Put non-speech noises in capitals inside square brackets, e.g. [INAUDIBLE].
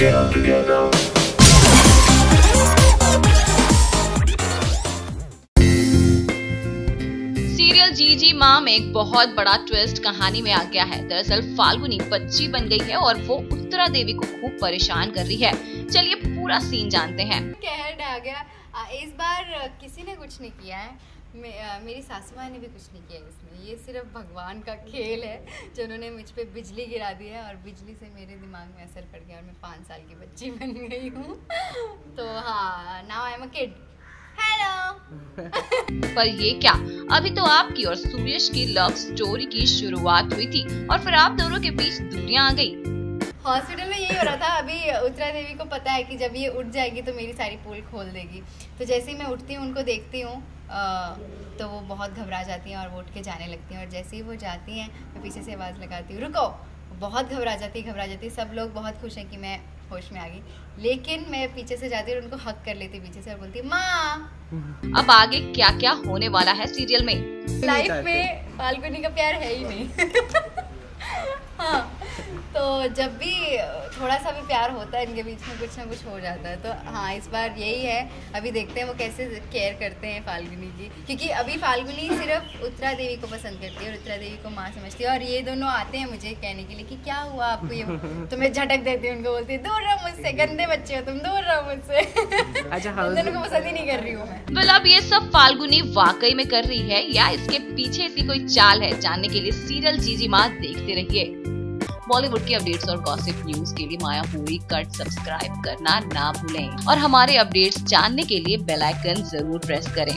Together. Serial जी जी माम एक बहुत बड़ा ट्विस्ट कहानी में आ गया है। दरअसल फाल्गुनी बच्ची बन गई है और वो उत्तरा देवी को खूब परेशान कर रही है। चलिए पूरा सीन जानते हैं। कहर आ गया। इस बार किसी ने कुछ नहीं किया है। मेरी सासू माँ ने भी कुछ नहीं किया इसमें। ये सिर्फ़ भगवान का खेल है जो उन्होंने मुझ पे बिजली गिरा दी है और बिजली से मेरे दिमाग में असर पड़ गया और मैं पाँच साल की बच्ची [LAUGHS] बन गई हूँ। तो हाँ now I am a kid hello पर ये क्या? अभी तो आपकी और सूर्यश की लव स्टोरी की शुरुआत हुई थी और फिर आप दोनों के बीच दूरियाँ आ गई। हॉस्पिटल में यही हो रहा था अभी उत्तरा देवी को पता है कि जब ये उठ जाएगी तो मेरी सारी पोल खोल देगी। तो जैसे ही मैं उठती हूँ उनको देखती हूँ तो वो बहुत घबरा जाती हैं और वो उठ के जाने लगती हैं। और जैसे ही वो जाती हैं मैं पीछे से आवाज़ लगाती हूँ रुको! बहुत घबरा जाती घबरा जाती सब लोग बहुत खुश हैं कि मैं होश में आ गई। लेकिन मैं पीछे से जाती और उनको हक कर लेती पीछे से और बोलती माँ! अब आगे क्या क्या होने वाला है सीरियल में? लाइफ में फाल्गुनी का प्यार है ही नहीं। [LAUGHS] हाँ। [LAUGHS] तो जब भी थोड़ा सा भी प्यार होता है इनके बीच में कुछ ना कुछ हो जाता है तो हाँ इस बार यही है अभी देखते हैं वो कैसे केयर करते हैं फाल्गुनी की क्योंकि अभी फाल्गुनी सिर्फ़ उत्तरा देवी को पसंद करती है और उत्तरा देवी को माँ समझती है और ये दोनों आते हैं मुझे कहने के लिए कि क्या हुआ आपको ये? तो मैं झटक देती हूँ उनको बोलती हूँ दूर रहो मुझसे गंदे बच्चे हो तुम दूर रहो मुझसे। [LAUGHS] अच्छा, हाँ, दोनों को पसंद ही नहीं कर रही हूँ मैं। वेल अब ये सब फाल्गुनी वाकई में कर रही है या इसके पीछे ऐसी कोई चाल है जानने के लिए सीरियल जीजी माँ देखते रहिए। बॉलीवुड की अपडेट्स और गॉसिप न्यूज़ के लिए माया पूरी कट सब्सक्राइब करना ना भूलें और हमारे अपडेट्स जानने के लिए बेल आइकन ज़रूर प्रेस करें.